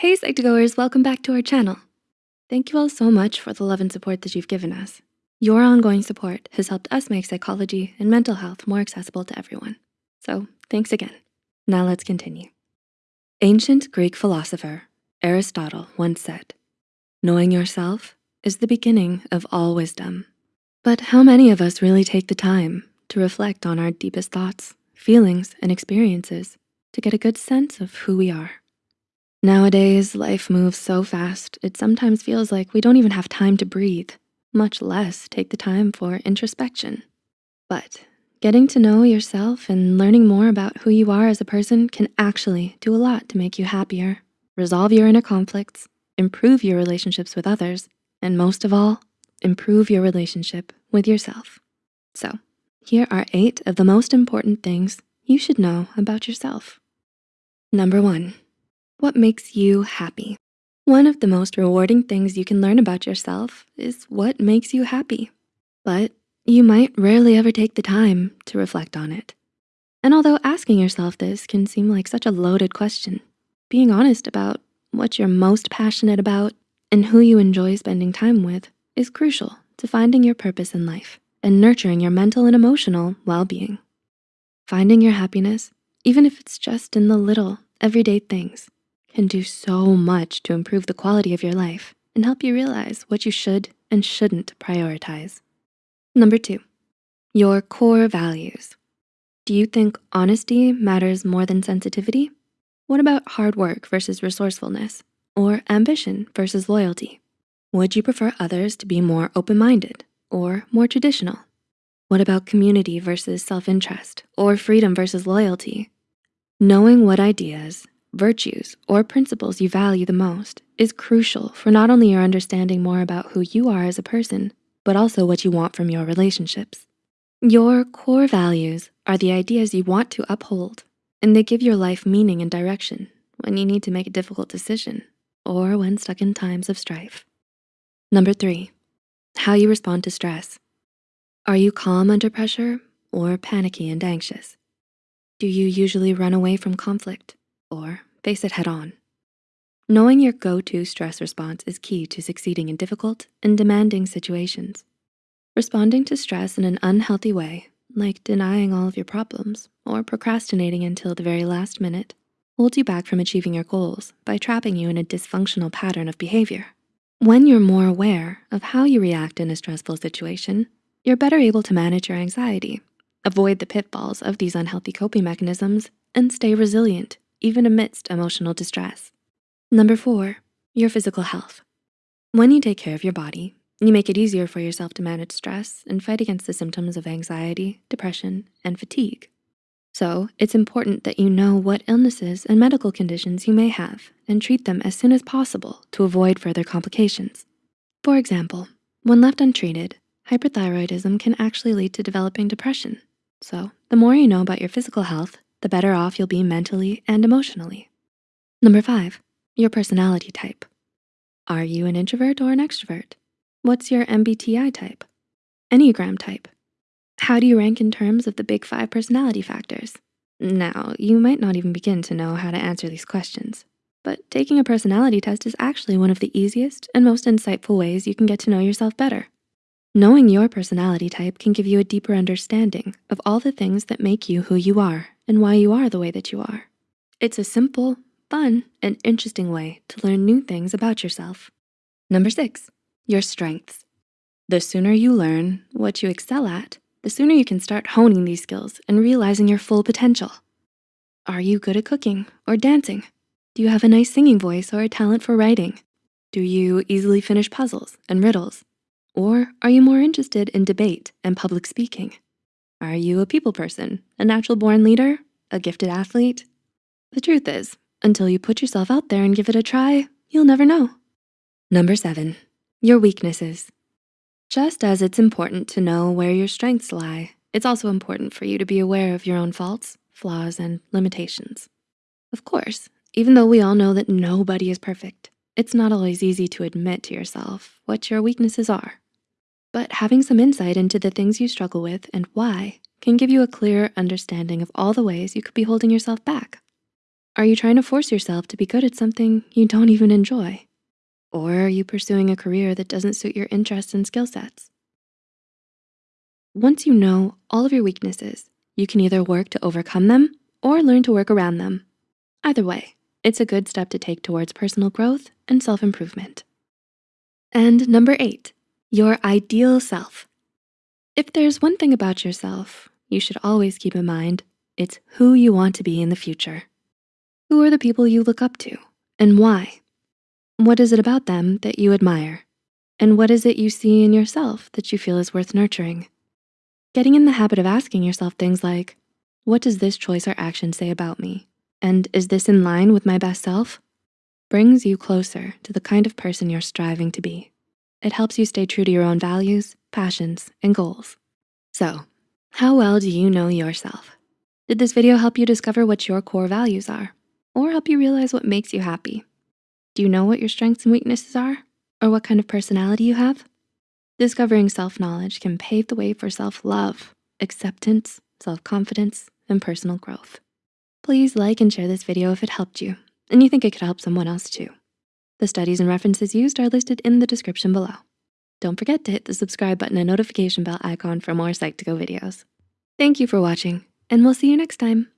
Hey Psych2Goers, welcome back to our channel. Thank you all so much for the love and support that you've given us. Your ongoing support has helped us make psychology and mental health more accessible to everyone. So thanks again. Now let's continue. Ancient Greek philosopher Aristotle once said, knowing yourself is the beginning of all wisdom. But how many of us really take the time to reflect on our deepest thoughts, feelings, and experiences to get a good sense of who we are? Nowadays, life moves so fast, it sometimes feels like we don't even have time to breathe, much less take the time for introspection. But getting to know yourself and learning more about who you are as a person can actually do a lot to make you happier, resolve your inner conflicts, improve your relationships with others, and most of all, improve your relationship with yourself. So here are eight of the most important things you should know about yourself. Number one, what makes you happy? One of the most rewarding things you can learn about yourself is what makes you happy. But you might rarely ever take the time to reflect on it. And although asking yourself this can seem like such a loaded question, being honest about what you're most passionate about and who you enjoy spending time with is crucial to finding your purpose in life and nurturing your mental and emotional well-being. Finding your happiness, even if it's just in the little everyday things, can do so much to improve the quality of your life and help you realize what you should and shouldn't prioritize. Number two, your core values. Do you think honesty matters more than sensitivity? What about hard work versus resourcefulness or ambition versus loyalty? Would you prefer others to be more open-minded or more traditional? What about community versus self-interest or freedom versus loyalty? Knowing what ideas virtues, or principles you value the most is crucial for not only your understanding more about who you are as a person, but also what you want from your relationships. Your core values are the ideas you want to uphold, and they give your life meaning and direction when you need to make a difficult decision or when stuck in times of strife. Number three, how you respond to stress. Are you calm under pressure or panicky and anxious? Do you usually run away from conflict or face it head on. Knowing your go-to stress response is key to succeeding in difficult and demanding situations. Responding to stress in an unhealthy way, like denying all of your problems or procrastinating until the very last minute, holds you back from achieving your goals by trapping you in a dysfunctional pattern of behavior. When you're more aware of how you react in a stressful situation, you're better able to manage your anxiety, avoid the pitfalls of these unhealthy coping mechanisms, and stay resilient even amidst emotional distress. Number four, your physical health. When you take care of your body, you make it easier for yourself to manage stress and fight against the symptoms of anxiety, depression, and fatigue. So it's important that you know what illnesses and medical conditions you may have and treat them as soon as possible to avoid further complications. For example, when left untreated, hyperthyroidism can actually lead to developing depression. So the more you know about your physical health, the better off you'll be mentally and emotionally. Number five, your personality type. Are you an introvert or an extrovert? What's your MBTI type? Enneagram type? How do you rank in terms of the big five personality factors? Now, you might not even begin to know how to answer these questions, but taking a personality test is actually one of the easiest and most insightful ways you can get to know yourself better. Knowing your personality type can give you a deeper understanding of all the things that make you who you are and why you are the way that you are. It's a simple, fun, and interesting way to learn new things about yourself. Number six, your strengths. The sooner you learn what you excel at, the sooner you can start honing these skills and realizing your full potential. Are you good at cooking or dancing? Do you have a nice singing voice or a talent for writing? Do you easily finish puzzles and riddles? Or are you more interested in debate and public speaking? Are you a people person, a natural born leader, a gifted athlete? The truth is, until you put yourself out there and give it a try, you'll never know. Number seven, your weaknesses. Just as it's important to know where your strengths lie, it's also important for you to be aware of your own faults, flaws, and limitations. Of course, even though we all know that nobody is perfect, it's not always easy to admit to yourself what your weaknesses are but having some insight into the things you struggle with and why can give you a clearer understanding of all the ways you could be holding yourself back. Are you trying to force yourself to be good at something you don't even enjoy? Or are you pursuing a career that doesn't suit your interests and skill sets? Once you know all of your weaknesses, you can either work to overcome them or learn to work around them. Either way, it's a good step to take towards personal growth and self-improvement. And number eight, your ideal self. If there's one thing about yourself you should always keep in mind, it's who you want to be in the future. Who are the people you look up to and why? What is it about them that you admire? And what is it you see in yourself that you feel is worth nurturing? Getting in the habit of asking yourself things like, what does this choice or action say about me? And is this in line with my best self? Brings you closer to the kind of person you're striving to be. It helps you stay true to your own values, passions, and goals. So, how well do you know yourself? Did this video help you discover what your core values are? Or help you realize what makes you happy? Do you know what your strengths and weaknesses are? Or what kind of personality you have? Discovering self-knowledge can pave the way for self-love, acceptance, self-confidence, and personal growth. Please like and share this video if it helped you and you think it could help someone else too. The studies and references used are listed in the description below. Don't forget to hit the subscribe button and notification bell icon for more Psych2Go videos. Thank you for watching and we'll see you next time.